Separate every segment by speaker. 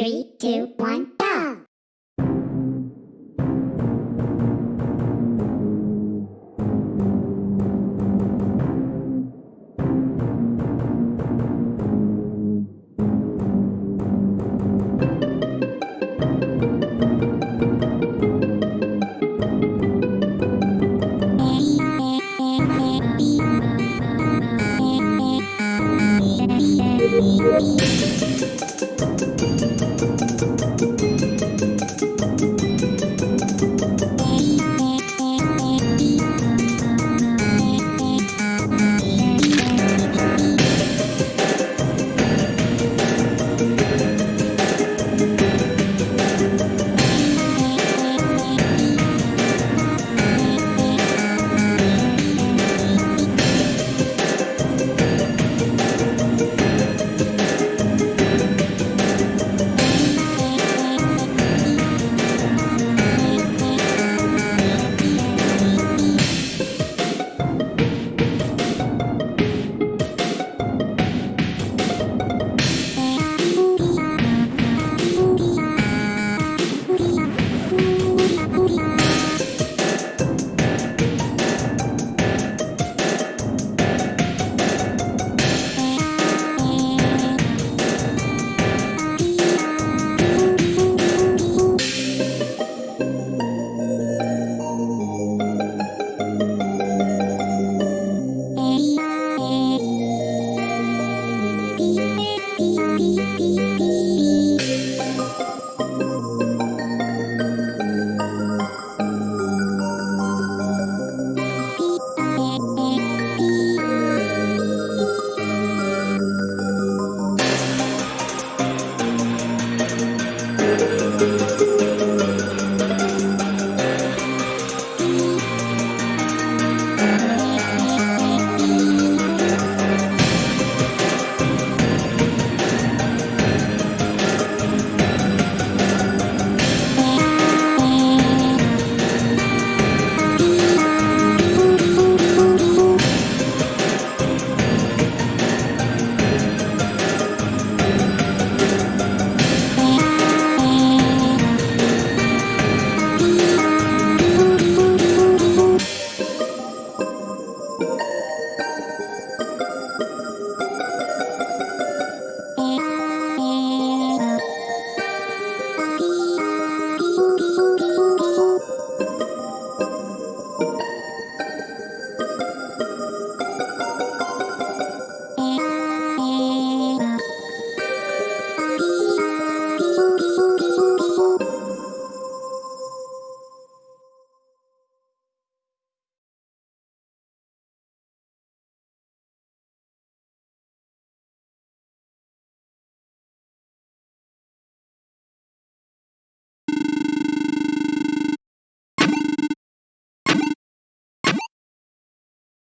Speaker 1: Three, two, one,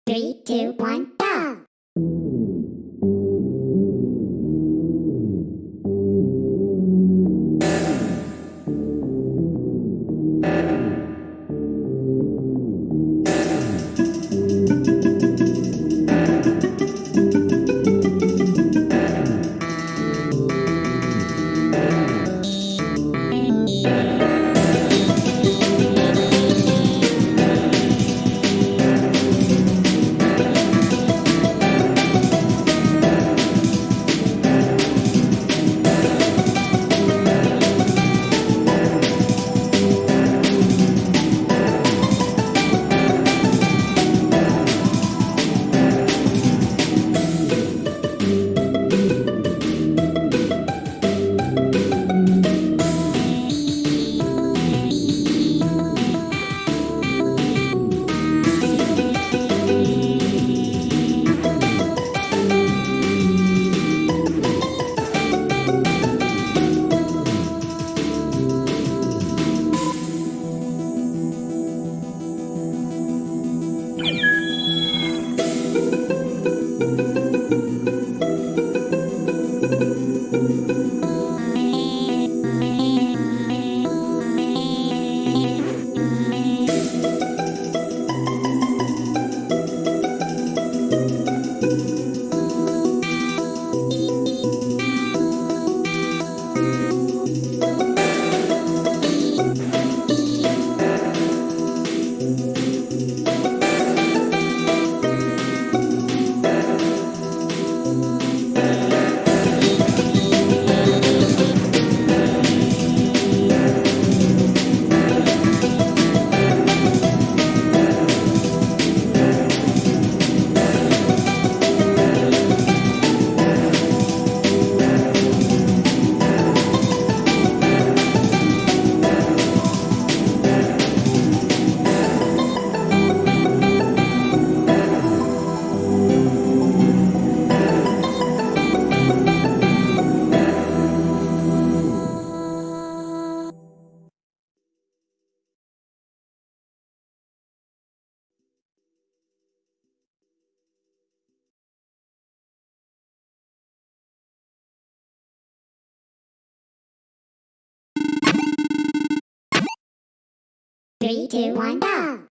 Speaker 1: Three, two, one, Three, two, one, go!